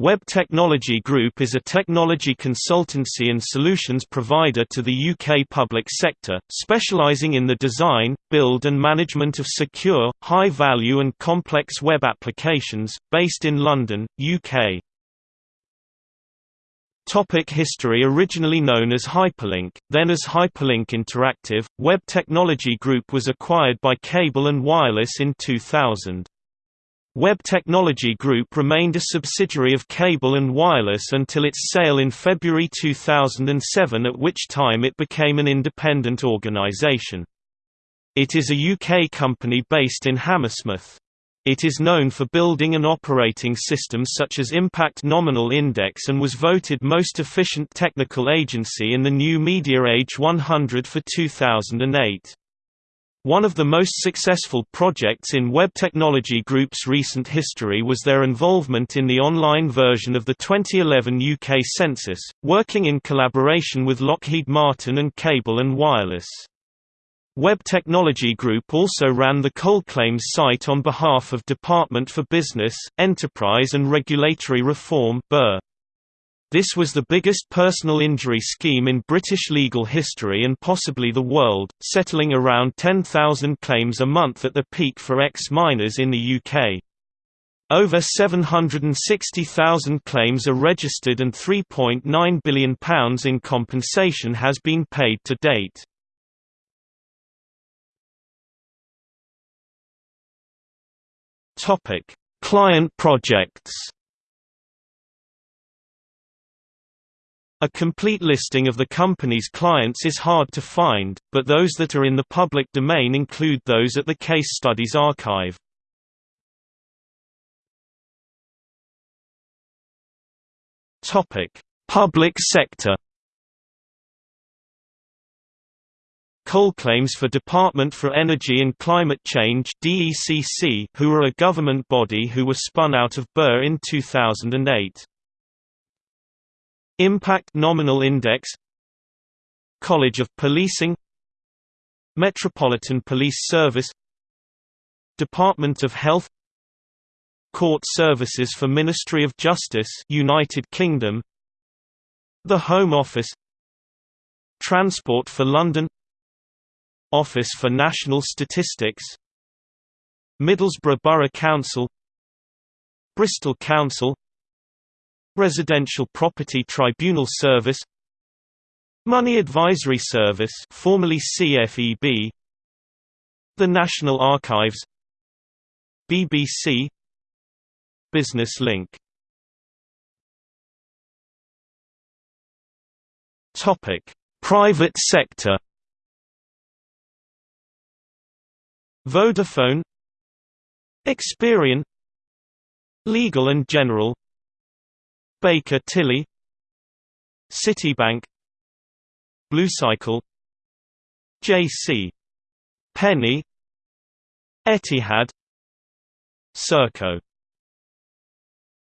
Web Technology Group is a technology consultancy and solutions provider to the UK public sector, specialising in the design, build and management of secure, high-value and complex web applications, based in London, UK. Topic history Originally known as Hyperlink, then as Hyperlink Interactive, Web Technology Group was acquired by Cable & Wireless in 2000. Web Technology Group remained a subsidiary of Cable & Wireless until its sale in February 2007 at which time it became an independent organisation. It is a UK company based in Hammersmith. It is known for building and operating systems such as Impact Nominal Index and was voted most efficient technical agency in the New Media Age 100 for 2008. One of the most successful projects in Web Technology Group's recent history was their involvement in the online version of the 2011 UK census, working in collaboration with Lockheed Martin and Cable and Wireless. Web Technology Group also ran the Claims site on behalf of Department for Business, Enterprise and Regulatory Reform (BER). This was the biggest personal injury scheme in British legal history and possibly the world, settling around 10,000 claims a month at the peak for ex-miners in the UK. Over 760,000 claims are registered and £3.9 billion in compensation has been paid to date. Client projects A complete listing of the company's clients is hard to find, but those that are in the public domain include those at the Case Studies Archive. Public sector. Coal claims for Department for Energy and Climate Change (DECC), who are a government body who were spun out of BER in 2008. Impact Nominal Index College of Policing Metropolitan Police Service Department of Health Court Services for Ministry of Justice United Kingdom The Home Office Transport for London Office for National Statistics Middlesbrough Borough Council Bristol Council Residential Property Tribunal Service Money Advisory Service formerly CFEB The National Archives BBC Business Link. Topic Private sector. Vodafone Experian Legal and General Baker Tilly Citibank Bluecycle J.C. Penney Etihad Serco